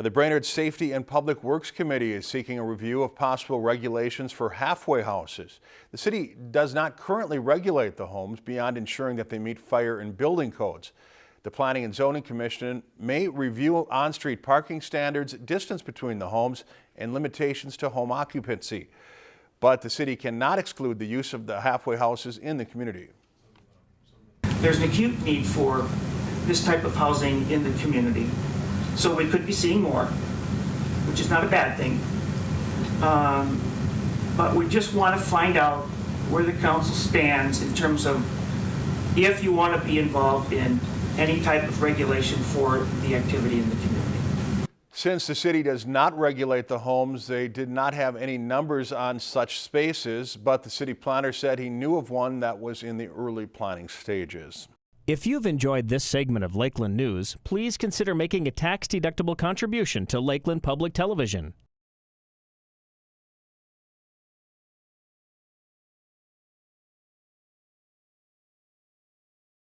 The Brainerd Safety and Public Works Committee is seeking a review of possible regulations for halfway houses. The city does not currently regulate the homes beyond ensuring that they meet fire and building codes. The Planning and Zoning Commission may review on-street parking standards, distance between the homes, and limitations to home occupancy. But the city cannot exclude the use of the halfway houses in the community. There's an acute need for this type of housing in the community. So we could be seeing more, which is not a bad thing. Um, But we just want to find out where the council stands in terms of if you want to be involved in any type of regulation for the activity in the community. Since the city does not regulate the homes, they did not have any numbers on such spaces, but the city planner said he knew of one that was in the early planning stages. If you've enjoyed this segment of Lakeland News, please consider making a tax-deductible contribution to Lakeland Public Television.